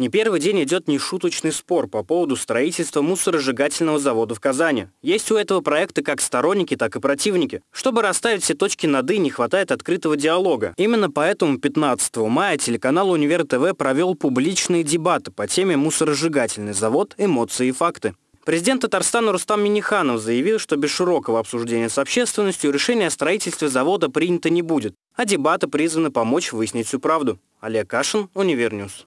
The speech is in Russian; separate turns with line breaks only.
Не первый день идет нешуточный спор по поводу строительства мусоросжигательного завода в Казани. Есть у этого проекта как сторонники, так и противники. Чтобы расставить все точки над «и», не хватает открытого диалога. Именно поэтому 15 мая телеканал «Универ ТВ» провел публичные дебаты по теме «Мусоросжигательный завод. Эмоции и факты». Президент Татарстана Рустам Миниханов заявил, что без широкого обсуждения с общественностью решение о строительстве завода принято не будет, а дебаты призваны помочь выяснить всю правду. Олег Кашин, Универ News.